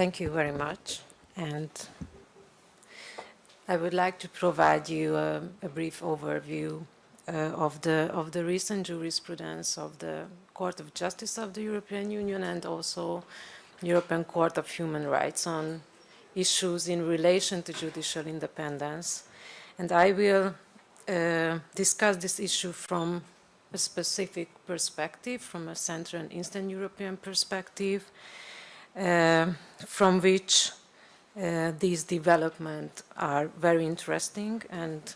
thank you very much. And I would like to provide you a, a brief overview uh, of, the, of the recent jurisprudence of the Court of Justice of the European Union and also European Court of Human Rights on issues in relation to judicial independence. And I will uh, discuss this issue from a specific perspective, from a Central and Eastern European perspective, uh, from which uh, these developments are very interesting and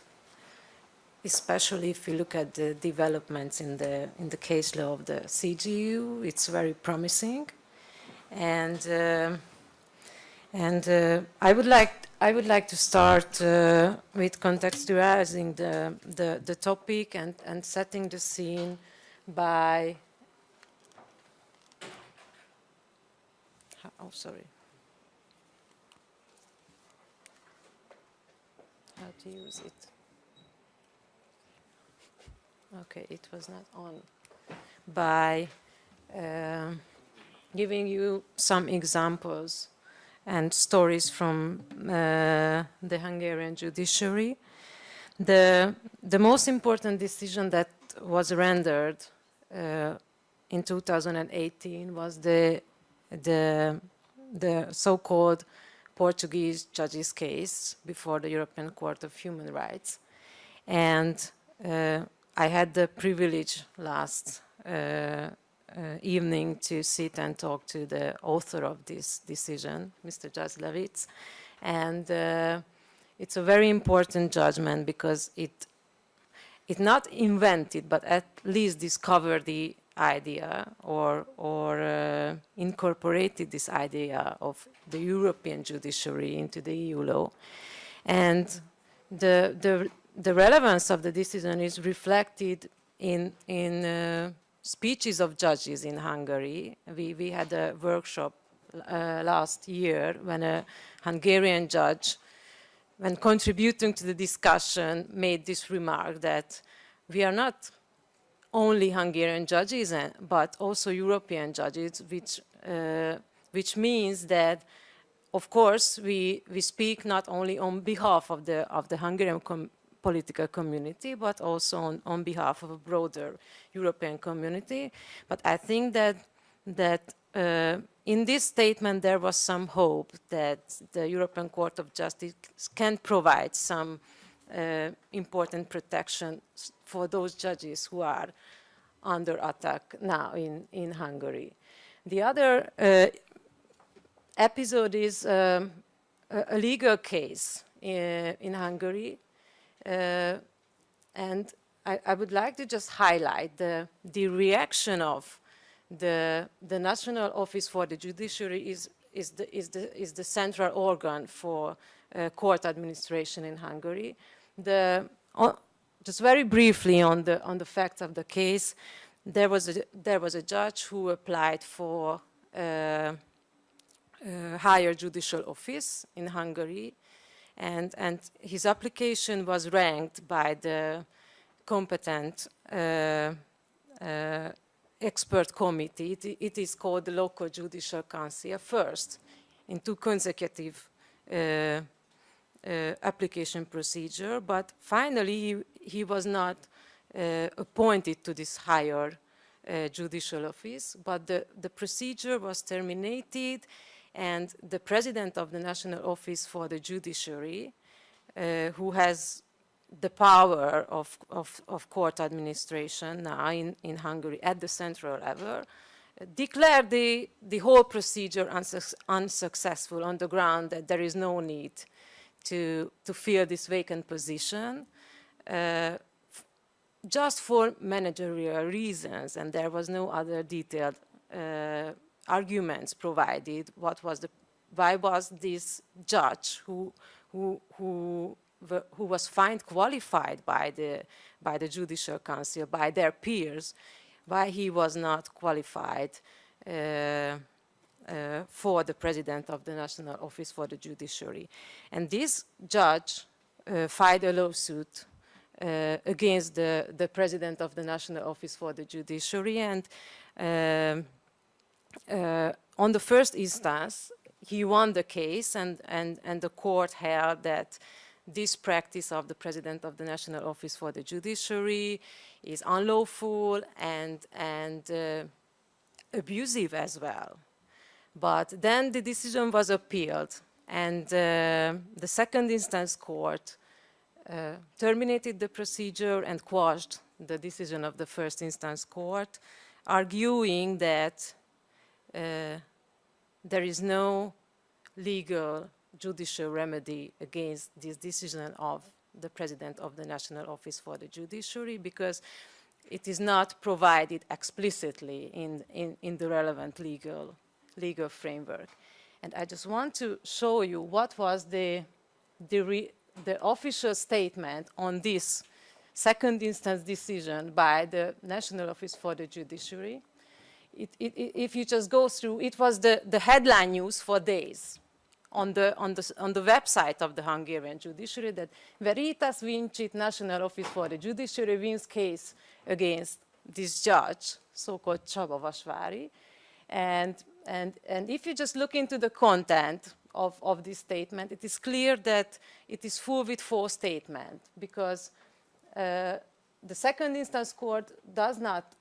especially if you look at the developments in the in the case law of the CJEU, it's very promising, and uh, and uh, I would like I would like to start uh, with contextualizing the, the the topic and and setting the scene by oh sorry how to use it. Okay, it was not on. By uh, giving you some examples and stories from uh, the Hungarian judiciary. The, the most important decision that was rendered uh, in 2018 was the, the, the so-called Portuguese judge's case before the European Court of Human Rights. And uh, I had the privilege last uh, uh, evening to sit and talk to the author of this decision, Mr. Judge. And uh, it's a very important judgment because it it not invented, but at least discovered the idea or, or uh, incorporated this idea of the European judiciary into the EU law. And the, the, the relevance of the decision is reflected in, in uh, speeches of judges in Hungary. We, we had a workshop uh, last year when a Hungarian judge, when contributing to the discussion, made this remark that we are not only Hungarian judges, but also European judges, which, uh, which means that, of course, we, we speak not only on behalf of the, of the Hungarian com political community, but also on, on behalf of a broader European community. But I think that, that uh, in this statement there was some hope that the European Court of Justice can provide some uh, important protection for those judges who are under attack now in, in Hungary. The other uh, episode is um, a, legal case in, in Hungary. Uh, and I, I, would like to just highlight the, the reaction of the, the National Office for the Judiciary is, is, the, is, the, is the central organ for uh, court administration in Hungary. The, just very briefly on the, on the facts of the case, there was a, there was a judge who applied for uh, uh, higher judicial office in Hungary and, and his application was ranked by the competent uh, uh expert committee. It, it is called the local judicial council first in two consecutive uh, application procedure, but finally he, he was not uh, appointed to this higher uh, judicial office, but the, the procedure was terminated and the president of the National Office for the Judiciary, uh, who has the power of, of, of, court administration now in, in Hungary at the central level, uh, declared the, the whole procedure unsuccessful on the ground that there is no need to, to fill this vacant position uh, just for managerial reasons and there was no other detailed uh, arguments provided. What was the why was this judge who who who who was found qualified by the by the judicial council by their peers why he was not qualified uh, for the president of the National Office for the Judiciary. And this judge uh, filed a lawsuit uh, against the, the president of the National Office for the Judiciary and um, uh, on the first instance he won the case and, and, and the court held that this practice of the president of the National Office for the Judiciary is unlawful and, and uh, abusive as well. But then the decision was appealed and uh, the second instance court uh, terminated the procedure and quashed the decision of the first instance court, arguing that uh, there is no legal judicial remedy against this decision of the President of the National Office for the Judiciary because it is not provided explicitly in, in, in the relevant legal, legal framework. And I just want to show you what was the, the, the official statement on this second instance decision by the National Office for the Judiciary. It, it, if you just go through, it was the, the headline news for days on the, on, the, on the website of the Hungarian judiciary that Veritas Vincit National Office for the Judiciary wins case against this judge, so-called Csaba Vasvári. And, and, and if you just look into the content of, of this statement, it is clear that it is full with false statement because uh, the second instance court does not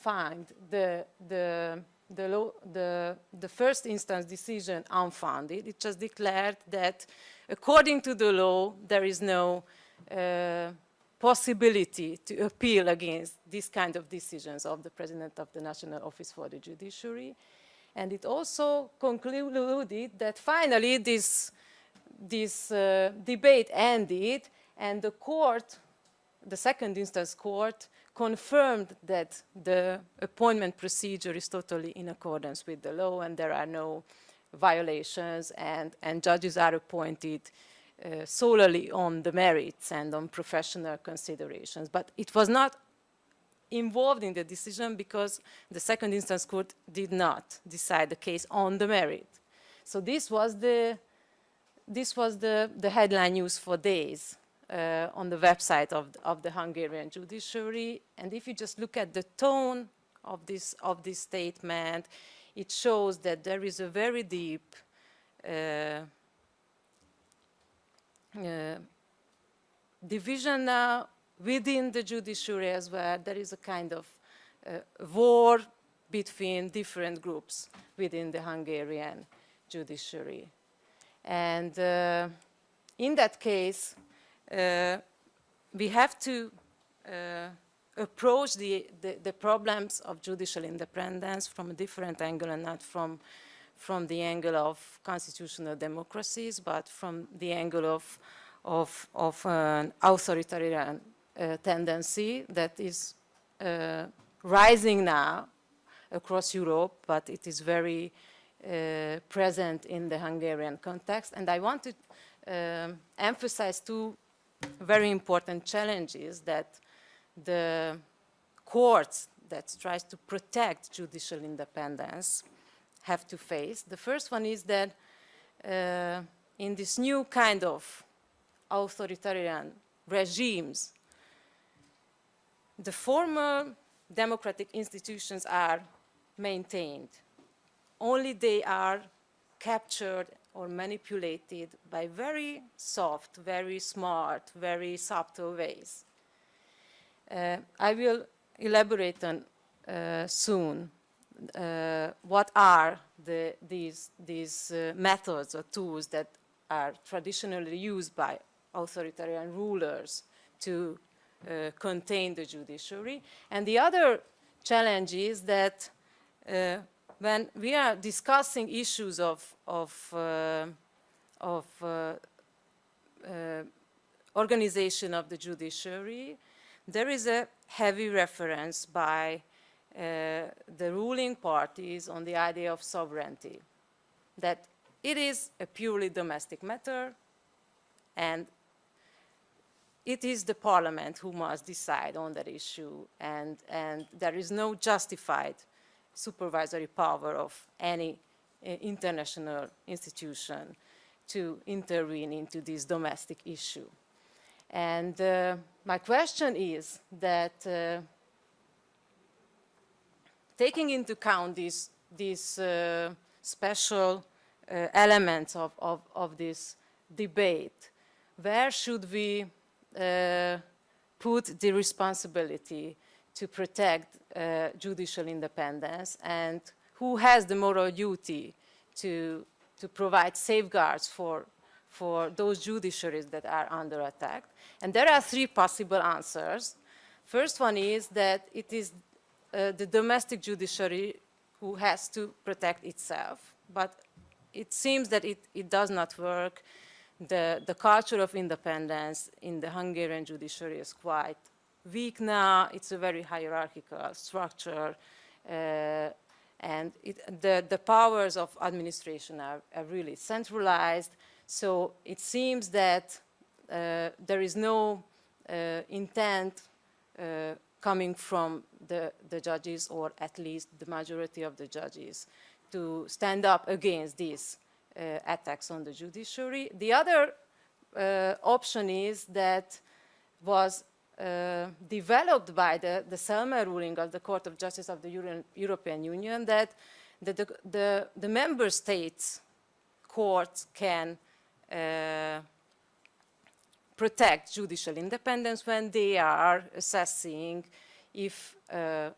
find the, the, the, law, the, the first instance decision unfounded. It just declared that according to the law, there is no uh, possibility to appeal against these kind of decisions of the President of the National Office for the Judiciary. And it also concluded that finally this, this uh, debate ended and the court, the second instance court, confirmed that the appointment procedure is totally in accordance with the law and there are no violations and, and judges are appointed uh, solely on the merits and on professional considerations. But it was not involved in the decision because the second instance court did not decide the case on the merit. So this was the, this was the, the headline news for days uh, on the website of, of the Hungarian judiciary. And if you just look at the tone of this, of this statement, it shows that there is a very deep uh, uh, division now within the judiciary as well. There is a kind of uh, war between different groups within the Hungarian judiciary. And uh, in that case, uh, we have to uh, approach the, the, the, problems of judicial independence from a different angle and not from, from the angle of constitutional democracies, but from the angle of, of, of an authoritarian tendency that is uh, rising now across Europe, but it is very uh, present in the Hungarian context. And I want to um, emphasize two very important challenges that the courts that tries to protect judicial independence have to face. The first one is that uh, in this new kind of authoritarian regimes, the former democratic institutions are maintained. Only they are captured or manipulated by very soft, very smart, very subtle ways. Uh, I will elaborate on uh, soon uh, what are the, these, these uh, methods or tools that are traditionally used by authoritarian rulers to contain the judiciary. And the other challenge is that uh, when we are discussing issues of, of, uh, of uh, uh, organization of the judiciary, there is a heavy reference by uh, the ruling parties on the idea of sovereignty, that it is a purely domestic matter and it is the parliament who must decide on that issue and, and there is no justified supervisory power of any uh, international institution to intervene into this domestic issue. And uh, my question is that uh, taking into account these, uh, special uh, elements of, of, of, this debate. Where should we put the responsibility to protect uh, judicial independence and who has the moral duty to, to provide safeguards for, for those judiciaries that are under attack. And there are three possible answers. First one is that it is uh, the domestic judiciary who has to protect itself, but it seems that it, it does not work. The, the culture of independence in the Hungarian judiciary is quite weak now. It's a very hierarchical structure. Uh, and it, the, the powers of administration are, are, really centralized. So it seems that uh, there is no uh, intent uh, coming from the, the judges, or at least the majority of the judges, to stand up against uh, attacks on the judiciary. The other uh, option is that was uh, developed by the, the Celmer ruling of the Court of Justice of the Euro European Union that the, the, the, the, member states courts can uh, protect judicial independence when they are assessing if uh,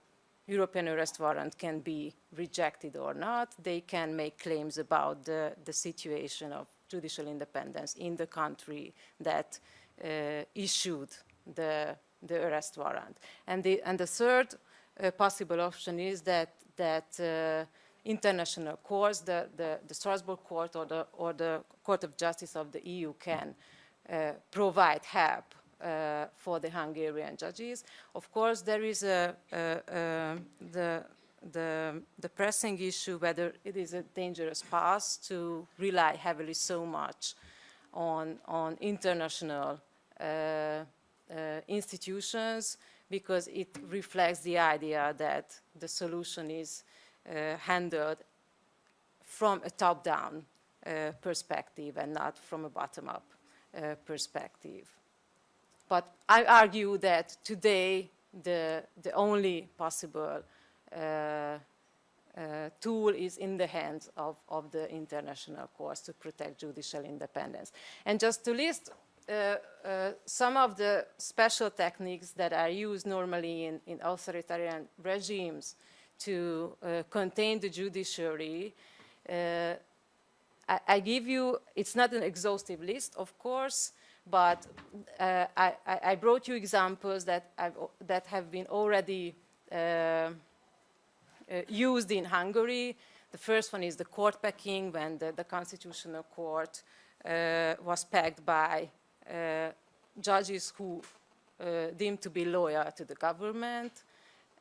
European arrest warrant can be rejected or not. They can make claims about the, the situation of judicial independence in the country that uh, issued the, the arrest warrant. And the, and the third uh, possible option is that, that uh, international courts, the, the, the, Strasbourg court or the, or the Court of Justice of the EU can uh, provide help uh, for the Hungarian judges. Of course, there is a, a, a, the, the, the pressing issue whether it is a dangerous path to rely heavily so much on, on international uh, uh, institutions because it reflects the idea that the solution is uh, handled from a top-down uh, perspective and not from a bottom-up perspective. But I argue that today the, the only possible uh, uh, tool is in the hands of, of the international courts to protect judicial independence. And just to list uh, uh, some of the special techniques that are used normally in, in authoritarian regimes to uh, contain the judiciary, uh, I, I, give you, it's not an exhaustive list, of course, but uh, I, I, brought you examples that, I've, that have been already used in Hungary. The first one is the court packing, when the, the Constitutional Court was packed by uh, judges who uh, deemed to be loyal to the government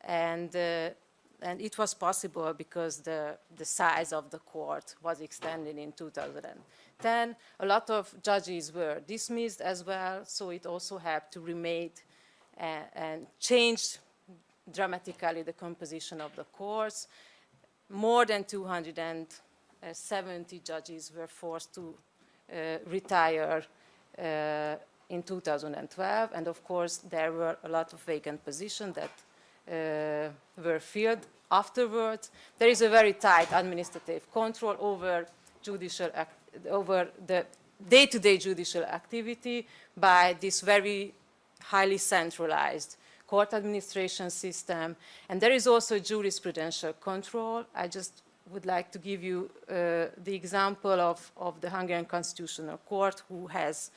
and uh, and it was possible because the, the size of the court was extended in 2010. A lot of judges were dismissed as well, so it also had to remake and, and change dramatically the composition of the courts. More than 270 judges were forced to uh, retire uh, in 2012, and of course there were a lot of vacant positions that uh, were filled afterwards. There is a very tight administrative control over judicial over the day-to-day -day judicial activity by this very highly centralized court administration system. And there is also jurisprudential control. I just would like to give you uh, the example of, of the Hungarian Constitutional Court who has,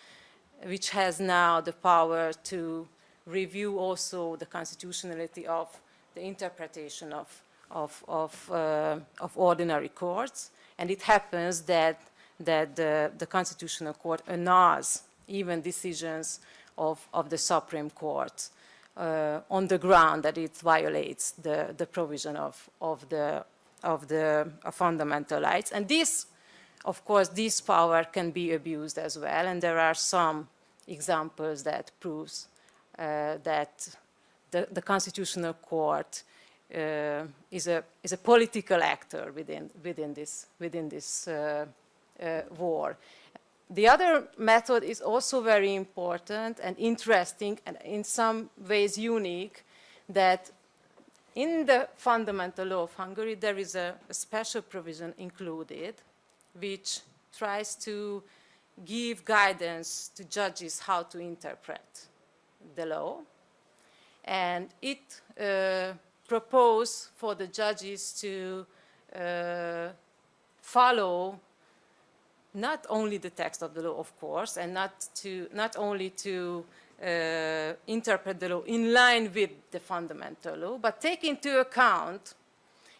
which has now the power to review also the constitutionality of the interpretation of, of, of, uh, of ordinary courts. And it happens that, that the, the Constitutional Court annuls even decisions of, of the Supreme Court uh, on the ground that it violates the, the provision of, of the of the of fundamental rights. And this, of course, this power can be abused as well. And there are some examples that proves uh, that the, the, Constitutional Court uh, is, a, is a political actor within, within this, within this uh, uh war. The other method is also very important and interesting and in some ways unique that in the fundamental law of Hungary, there is a, a special provision included, which tries to give guidance to judges how to interpret the law. And it uh, proposed for the judges to uh, follow not only the text of the law, of course, and not, to, not only to uh, interpret the law in line with the fundamental law, but take into account,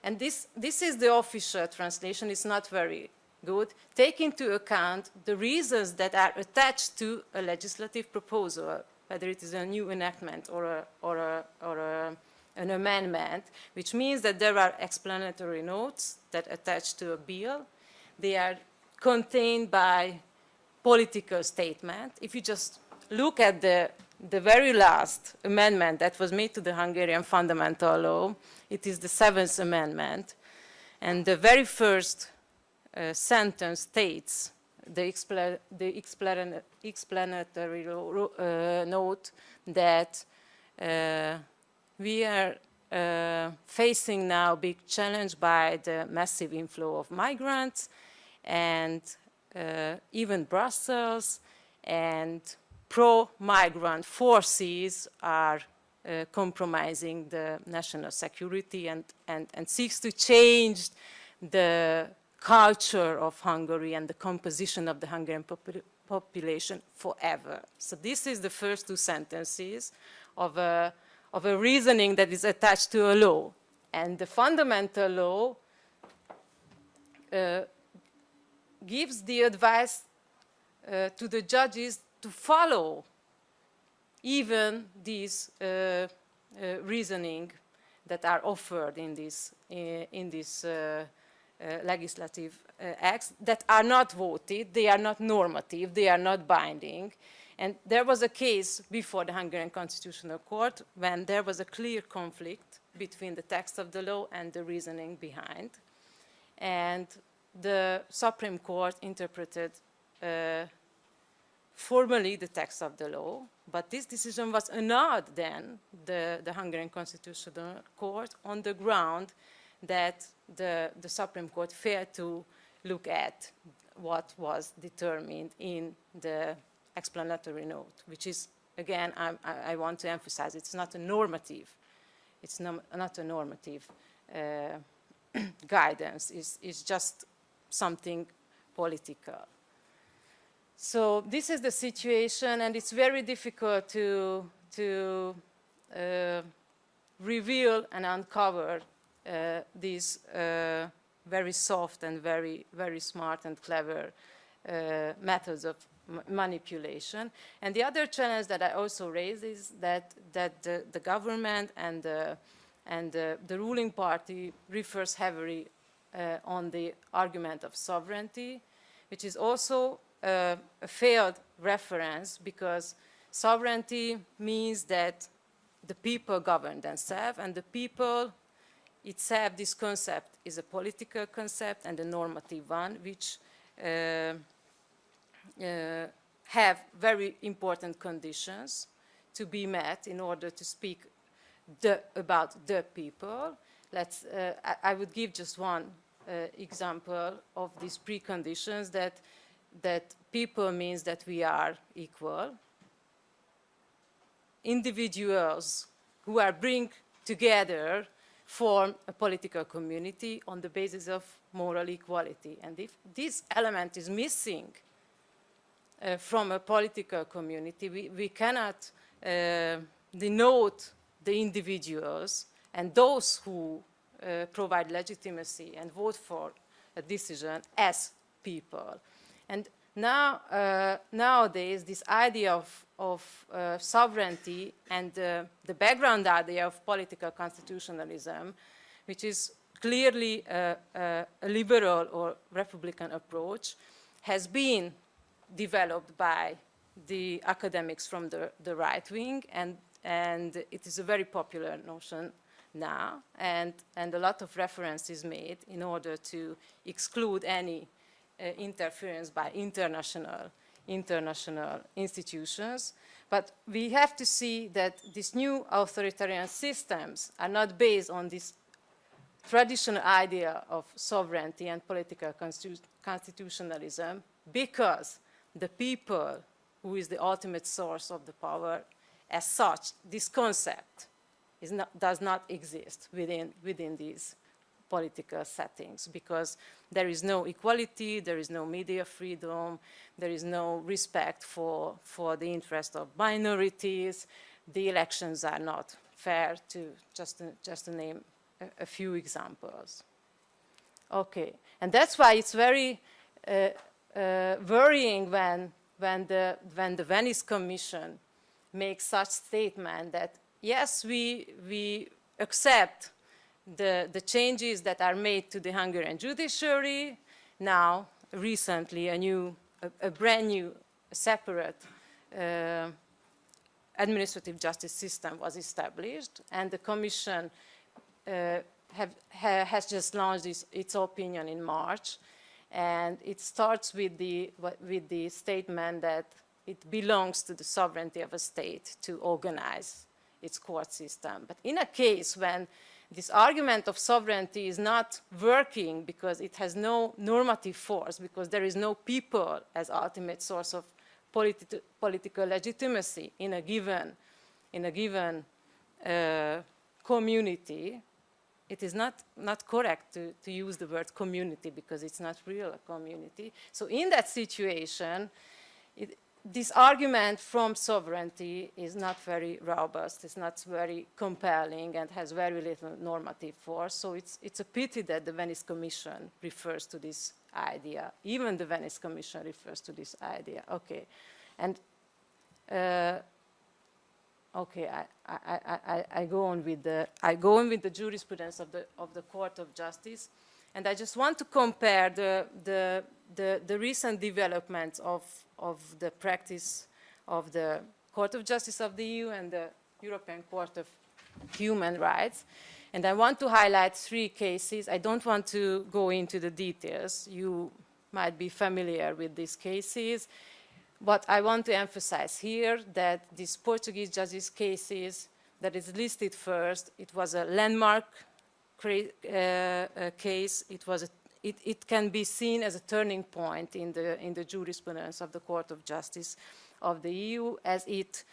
and this, this is the official translation, it's not very good, take into account the reasons that are attached to a legislative proposal, whether it is a new enactment or, a, or, a, or a, an amendment, which means that there are explanatory notes that attach to a bill. They are contained by political statement. If you just look at the, the very last amendment that was made to the Hungarian fundamental law, it is the seventh amendment. And the very first uh, sentence states the, expla the explan explanatory uh, note that uh, we are uh, facing now big challenge by the massive inflow of migrants and uh, even Brussels and pro-migrant forces are uh, compromising the national security and, and, and seeks to change the culture of Hungary and the composition of the Hungarian popul population forever. So this is the first two sentences of a, of a reasoning that is attached to a law. And the fundamental law uh, gives the advice uh, to the judges to follow even these uh, uh, reasoning that are offered in this, in this uh, uh, legislative uh, acts that are not voted, they are not normative, they are not binding. And there was a case before the Hungarian Constitutional Court when there was a clear conflict between the text of the law and the reasoning behind. And the Supreme Court interpreted uh, formally the text of the law, but this decision was annulled then, the, the Hungarian Constitutional Court, on the ground that the, the Supreme Court failed to look at what was determined in the explanatory note, which is, again, I, I want to emphasize, it's not a normative, it's no, not a normative uh, guidance, it's, it's just something political. So this is the situation, and it's very difficult to, to uh, reveal and uncover uh, these uh, very soft and very, very smart and clever uh, methods of manipulation. And the other challenge that I also raise is that, that the, the government and, the, and the, the ruling party refers heavily uh, on the argument of sovereignty, which is also uh, a failed reference because sovereignty means that the people govern themselves and the people itself, this concept is a political concept and a normative one, which uh, uh, have very important conditions to be met in order to speak the, about the people. Let's, uh, I, I, would give just one example of these preconditions that, that people means that we are equal. Individuals who are bring together form a political community on the basis of moral equality. And if this element is missing uh, from a political community, we, we cannot uh, denote the individuals and those who uh, provide legitimacy and vote for a decision as people. And now, uh, nowadays, this idea of, of uh, sovereignty and uh, the background idea of political constitutionalism, which is clearly a, a, a, liberal or republican approach, has been developed by the academics from the, the right wing, and, and it is a very popular notion now, and, and a lot of reference is made in order to exclude any uh, interference by international, international institutions. But we have to see that these new authoritarian systems are not based on this traditional idea of sovereignty and political constitu constitutionalism because the people who is the ultimate source of the power as such, this concept not, does not exist within, within these political settings because there is no equality, there is no media freedom, there is no respect for, for the interest of minorities, the elections are not fair to just to, just to name a, a few examples. Okay, and that's why it's very uh, uh, worrying when, when, the, when the Venice Commission makes such statement that yes, we, we accept the, the changes that are made to the Hungarian judiciary. Now, recently, a new, a, a brand new, separate uh, administrative justice system was established, and the Commission uh, have, ha, has just launched its, its, opinion in March, and it starts with the, with the statement that it belongs to the sovereignty of a state to organize its court system. But in a case when this argument of sovereignty is not working because it has no normative force, because there is no people as ultimate source of politi political legitimacy in a given, in a given uh, community, it is not, not correct to, to use the word community because it's not real a community. So in that situation, it, this argument from sovereignty is not very robust, it's not very compelling and has very little normative force. So it's, it's a pity that the Venice Commission refers to this idea. Even the Venice Commission refers to this idea. Okay. And uh, okay, I, I, I, I, go on with the I go on with the jurisprudence of the of the Court of Justice, and I just want to compare the the the, the recent developments of of the practice of the Court of Justice of the EU and the European Court of Human Rights. And I want to highlight three cases. I don't want to go into the details. You might be familiar with these cases. But I want to emphasize here that these Portuguese judges cases that is listed first, it was a landmark case. It was a it, it, can be seen as a turning point in the, in the jurisprudence of the Court of Justice of the EU as it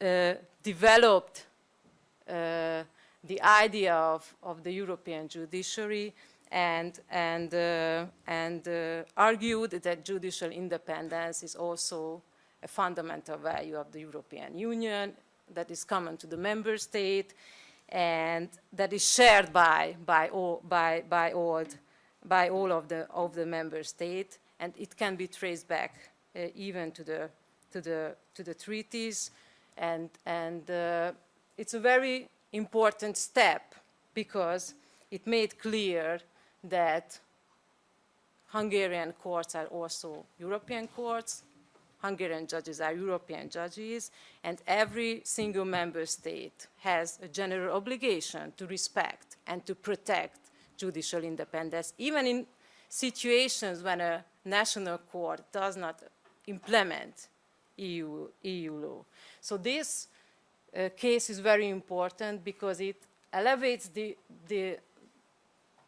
uh, developed uh, the idea of, of the European judiciary and, and, uh, and uh, argued that judicial independence is also a fundamental value of the European Union that is common to the member state and that is shared by, by, all, by, by all by all of the, of the member states, and it can be traced back uh, even to the, to, the, to the treaties, and, and uh, it's a very important step because it made clear that Hungarian courts are also European courts, Hungarian judges are European judges, and every single member state has a general obligation to respect and to protect judicial independence, even in situations when a national court does not implement EU, EU law. So this uh, case is very important because it elevates the, the,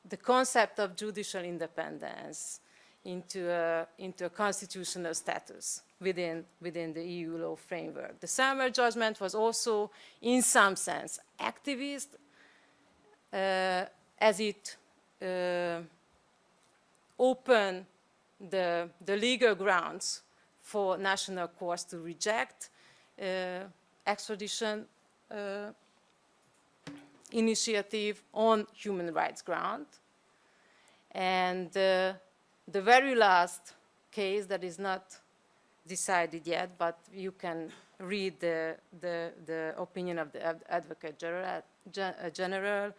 the concept of judicial independence into a, into a constitutional status within, within the EU law framework. The Celmer judgment was also, in some sense, activist, uh, as it uh, open the, the legal grounds for national courts to reject uh, extradition uh, initiative on human rights ground. And uh, the very last case that is not decided yet, but you can read the, the, the opinion of the Advocate General, General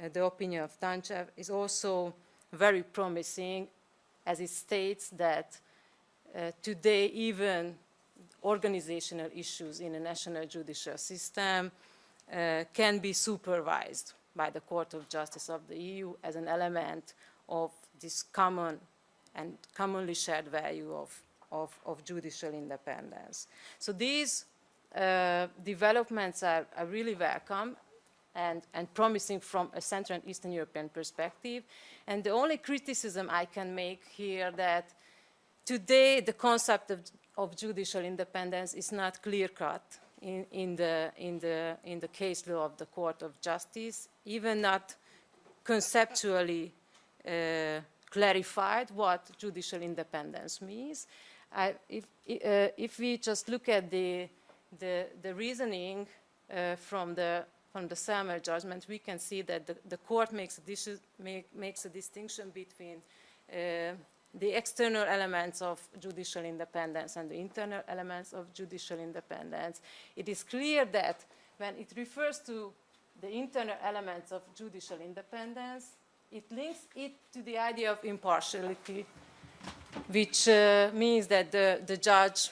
uh, the opinion of Tanchev is also very promising as it states that uh, today even organizational issues in a national judicial system uh, can be supervised by the Court of Justice of the EU as an element of this common and commonly shared value of, of, of judicial independence. So these uh, developments are, are, really welcome and, and promising from a Central and Eastern European perspective. And the only criticism I can make here that today the concept of, of judicial independence is not clear-cut in, in, the, in, the, in the case law of the Court of Justice, even not conceptually uh, clarified what judicial independence means. I, if, uh, if we just look at the, the, the reasoning uh, from the from the Celmer judgment, we can see that the, the court makes a, make, makes a distinction between uh, the external elements of judicial independence and the internal elements of judicial independence. It is clear that when it refers to the internal elements of judicial independence, it links it to the idea of impartiality, which uh, means that the, the judge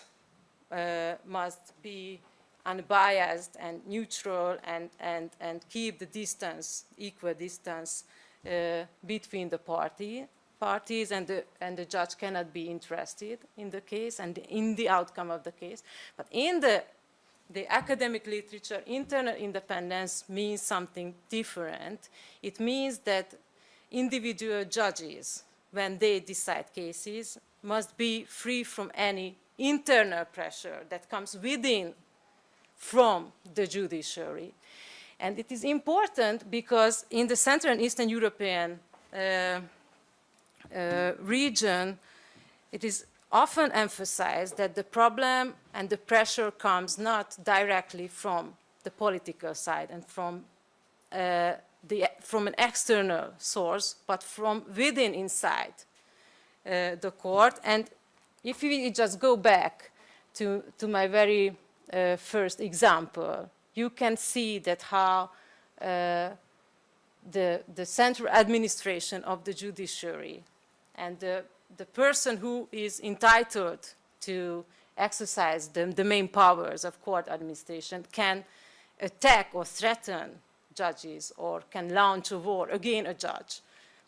uh, must be unbiased and neutral and, and, and keep the distance, equal distance uh, between the party, parties and the, and the judge cannot be interested in the case and in the outcome of the case. But in the, the academic literature, internal independence means something different. It means that individual judges, when they decide cases, must be free from any internal pressure that comes within from the judiciary. And it is important because in the Central and Eastern European uh, uh, region, it is often emphasized that the problem and the pressure comes not directly from the political side and from, uh, the, from an external source, but from within inside uh, the court. And if we just go back to, to my very uh, first example, you can see that how uh, the, the central administration of the judiciary and the, the person who is entitled to exercise the, the main powers of court administration can attack or threaten judges or can launch a war against a judge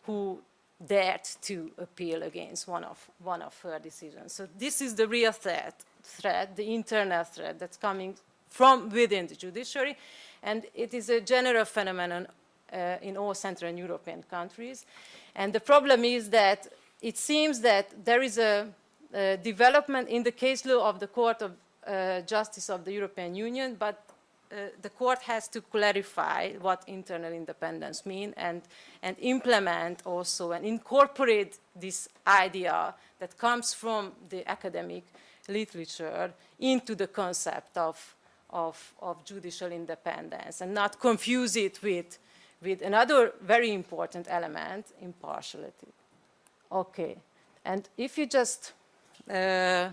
who dared to appeal against one of, one of her decisions. So this is the real threat threat, the internal threat that's coming from within the judiciary. And it is a general phenomenon uh, in all Central and European countries. And the problem is that it seems that there is a, a development in the case law of the Court of uh, Justice of the European Union, but the court has to clarify what internal independence means and, and implement also and incorporate this idea that comes from the academic literature into the concept of, of, of judicial independence and not confuse it with, with another very important element, impartiality. Okay, and if you just uh,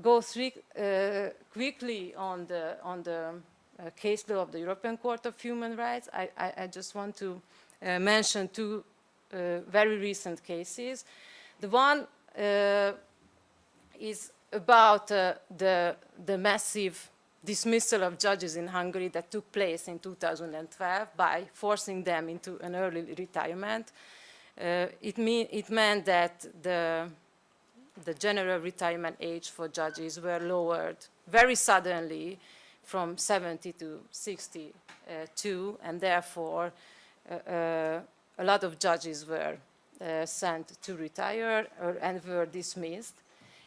go uh, quickly on the, on the uh, case law of the European Court of Human Rights, I, I, I just want to uh, mention two uh, very recent cases. The one uh, is about uh, the, the massive dismissal of judges in Hungary that took place in 2012 by forcing them into an early retirement. It, mean, it meant that the, the general retirement age for judges were lowered very suddenly from 70 to 62, and therefore uh, uh, a lot of judges were uh, sent to retire or, and were dismissed.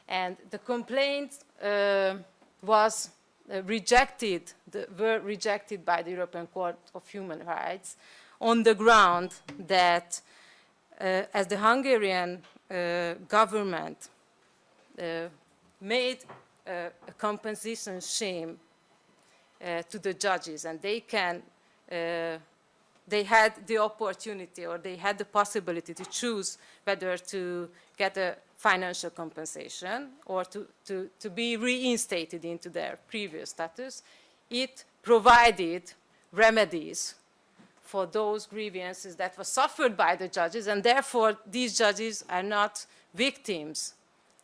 And the complaint uh, was uh, rejected, the, were rejected by the European Court of Human Rights on the ground that uh, as the Hungarian government Uh, made uh, a compensation scheme uh, to the judges. And they can uh, they had the opportunity or they had the possibility to choose whether to get a financial compensation or to, to, to be reinstated into their previous status, it provided remedies for those grievances that were suffered by the judges, and therefore these judges are not victims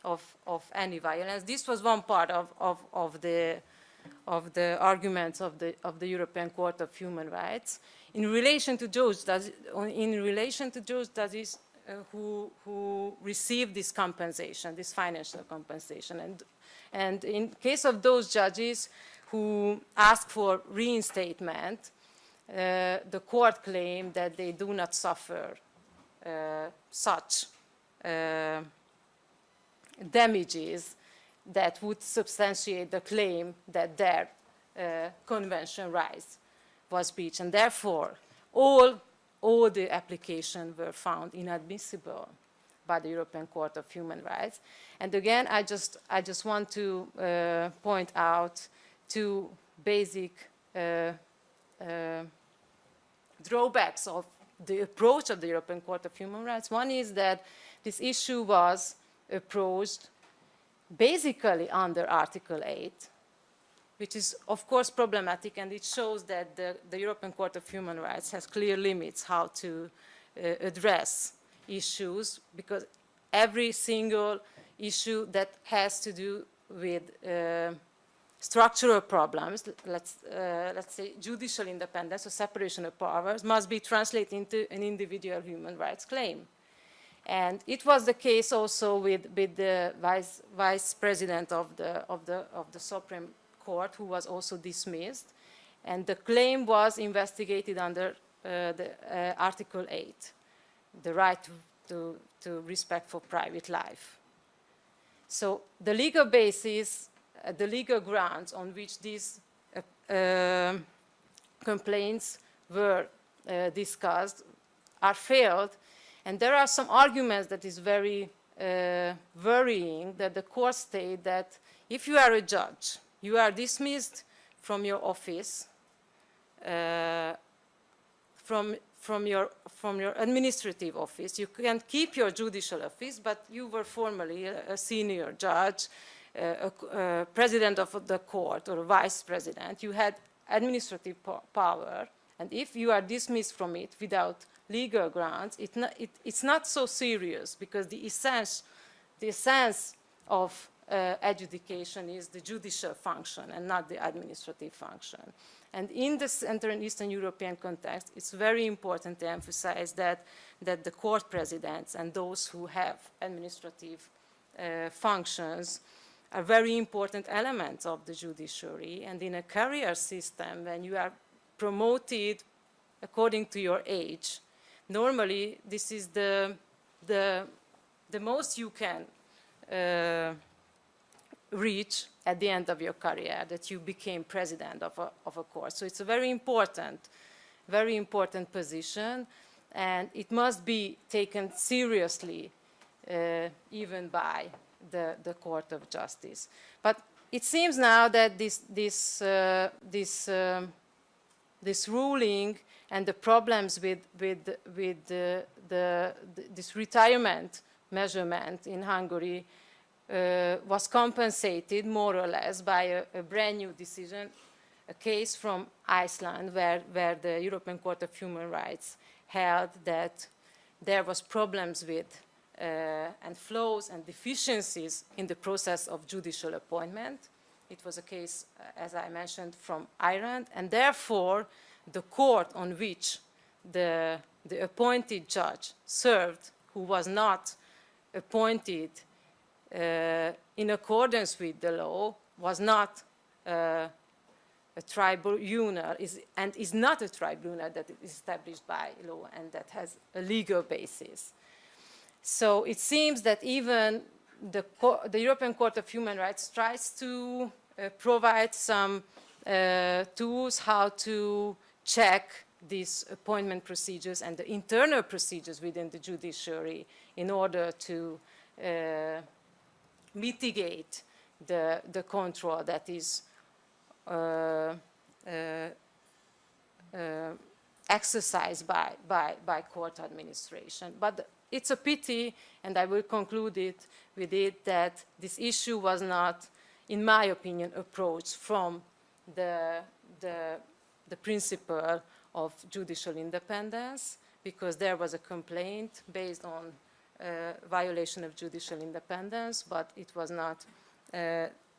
of, of any violence. This was one part of, of, of, the, of the arguments of the, of the European Court of Human Rights. In relation to those, in relation to those judges uh, who, who receive this compensation, this financial compensation. And, and in case of those judges who ask for reinstatement, uh, the court claimed that they do not suffer uh, such uh, damages that would substantiate the claim that their uh, convention rights was breached. And therefore, all, all the applications were found inadmissible by the European Court of Human Rights. And again, I just, I just want to uh, point out two basic uh, uh, drawbacks of the approach of the European Court of Human Rights. One is that this issue was approached basically under Article 8, which is of course problematic and it shows that the, the European Court of Human Rights has clear limits how to uh, address issues because every single issue that has to do with uh, structural problems, let's, uh, let's say judicial independence or separation of powers, must be translated into an individual human rights claim. And it was the case also with, with the vice, vice president of the, of, the, of the Supreme Court, who was also dismissed. And the claim was investigated under uh, the, uh, Article 8, the right to, to, respect for private life. So the legal basis, uh, the legal grounds on which these uh, um, complaints were uh, discussed are failed and there are some arguments that is very uh, worrying that the court state that if you are a judge, you are dismissed from your office, uh, from, from, your, from your administrative office. You can keep your judicial office, but you were formerly a, senior judge, uh, a, a, president of the court or a vice president. You had administrative power, and if you are dismissed from it without legal grounds, it not, it, it's not so serious because the essence, the essence of uh, adjudication is the judicial function and not the administrative function. And in the Central and Eastern European context, it's very important to emphasize that, that the court presidents and those who have administrative uh, functions are very important elements of the judiciary. And in a career system, when you are promoted according to your age, normally this is the, the, the most you can uh, reach at the end of your career, that you became president of a, of a course. So it's a very important, very important position, and it must be taken seriously uh, even by the, the Court of Justice. But it seems now that this, this, uh, this, um, this ruling and the problems with, with, with the, the, this retirement measurement in Hungary uh, was compensated more or less by a, a, brand new decision, a case from Iceland where, where the European Court of Human Rights held that there was problems with uh, and flaws and deficiencies in the process of judicial appointment. It was a case, uh, as I mentioned, from Ireland, and therefore the court on which the, the appointed judge served, who was not appointed uh, in accordance with the law, was not uh, a tribunal is, and is not a tribunal that is established by law and that has a legal basis. So it seems that even the, the European Court of Human Rights tries to uh, provide some uh, tools how to check these appointment procedures and the internal procedures within the judiciary in order to uh, mitigate the, the control that is uh, uh, uh exercised by, by, by court administration. But it's a pity, and I will conclude it with it, that this issue was not, in my opinion, approached from the, the the principle of judicial independence because there was a complaint based on uh, violation of judicial independence, but it was not uh,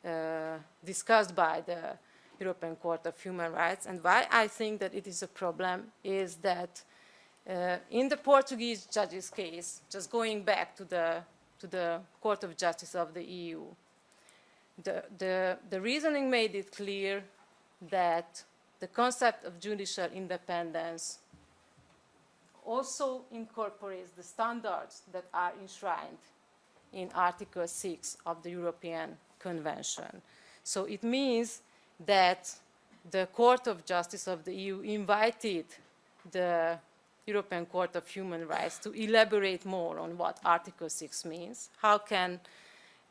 uh, discussed by the European Court of Human Rights. And why I think that it is a problem is that uh, in the Portuguese judge's case, just going back to the, to the Court of Justice of the EU, the, the, the reasoning made it clear that the concept of judicial independence also incorporates the standards that are enshrined in Article 6 of the European Convention. So it means that the Court of Justice of the EU invited the European Court of Human Rights to elaborate more on what Article 6 means. How can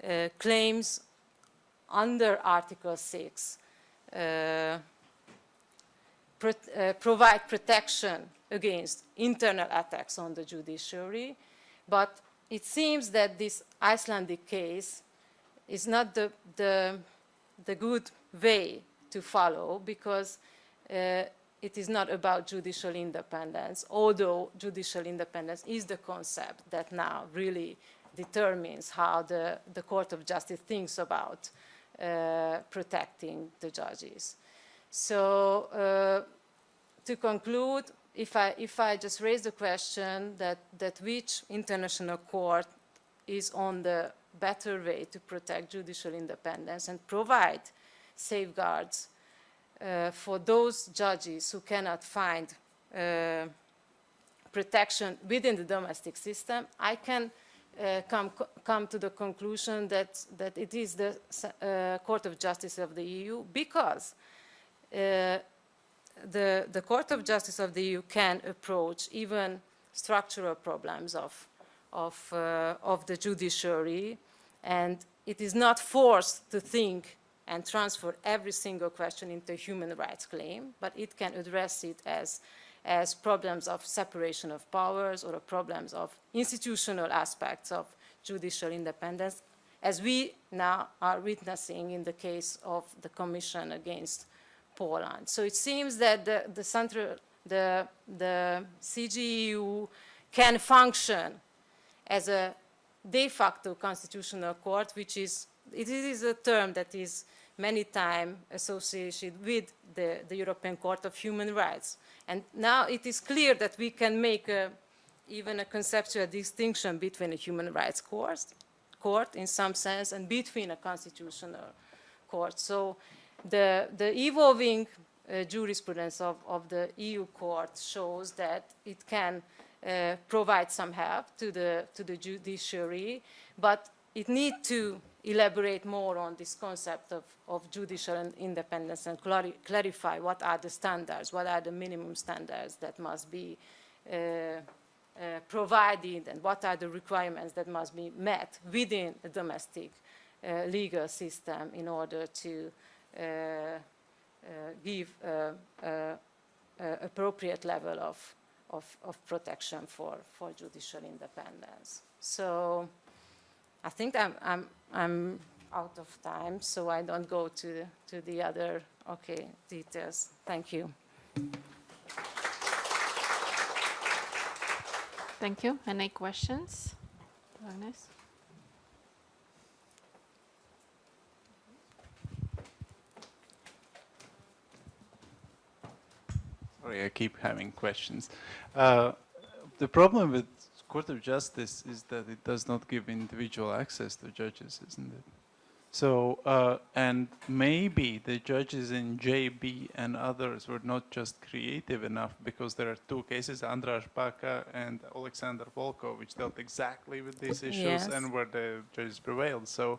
uh, claims under Article 6 uh, pro uh, provide protection against internal attacks on the judiciary, but it seems that this Icelandic case is not the, the, the good way to follow because uh, it is not about judicial independence, although judicial independence is the concept that now really determines how the, the Court of Justice thinks about uh, protecting the judges. So uh, to conclude, if I, if I just raise the question that, that which international court is on the better way to protect judicial independence and provide safeguards uh, for those judges who cannot find uh, protection within the domestic system, I can uh, come, come to the conclusion that, that it is the uh, Court of Justice of the EU because the, the Court of Justice of the EU can approach even structural problems of, of, uh, of the judiciary and it is not forced to think and transfer every single question into a human rights claim, but it can address it as, as problems of separation of powers or problems of institutional aspects of judicial independence, as we now are witnessing in the case of the Commission against Poland. So it seems that the, the, central, the, the CJEU can function as a de facto constitutional court, which is, it is a term that is many times associated with the, the, European Court of Human Rights. And now it is clear that we can make a, even a conceptual distinction between a human rights court, court in some sense and between a constitutional court. So the, the evolving uh, jurisprudence of, of the EU court shows that it can uh, provide some help to the, to the judiciary, but it needs to elaborate more on this concept of, of judicial independence and clarify what are the standards, what are the minimum standards that must be uh, uh, provided and what are the requirements that must be met within a domestic uh, legal system in order to Uh, uh, give appropriate level of, of, of, protection for, for judicial independence. So I think I'm, I'm, I'm out of time, so I don't go to, to the other, okay, details. Thank you. Thank you. Any questions? Agnes? Sorry, I keep having questions. Uh, the problem with Court of Justice is that it does not give individual access to judges, isn't it? So, uh, and maybe the judges in JB and others were not just creative enough because there are two cases, Andras Baka and Alexander Volkov, which dealt exactly with these issues yes. and where the judges prevailed. So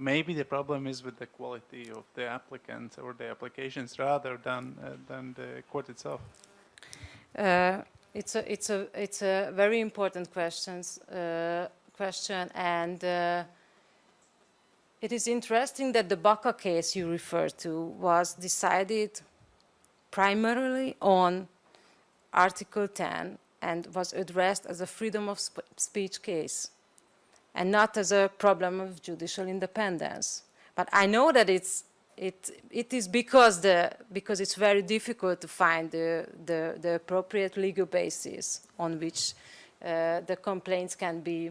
maybe the problem is with the quality of the applicants or the applications rather than, uh, than the court itself. Uh, it's a, it's a, it's a very important questions, uh, question, and uh, it is interesting that the Baka case you referred to was decided primarily on Article 10 and was addressed as a freedom of sp speech case and not as a problem of judicial independence. But I know that it's it, it is because, the, because it's very difficult to find the, the, the appropriate legal basis on which uh, the complaints can be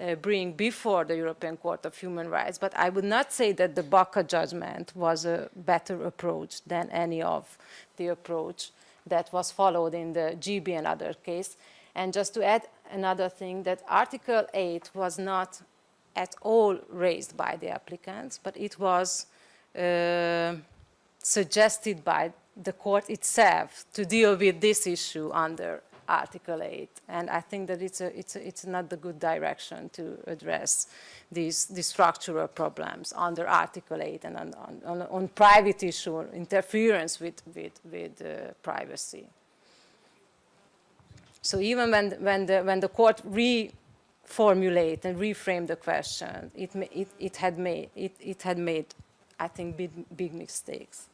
uh, bring before the European Court of Human Rights. But I would not say that the Baka judgment was a better approach than any of the approach that was followed in the JB and other case. And just to add another thing, that Article 8 was not at all raised by the applicants, but it was uh, suggested by the court itself to deal with this issue under Article 8. And I think that it's, a, it's, a, it's not the good direction to address these, these structural problems under Article 8 and on, on, on, private issue, interference with, with, with uh, privacy. So even when, when, the, when the court reformulate and reframe the question, it, it, it, had made, it, it had made, I think, big, big mistakes.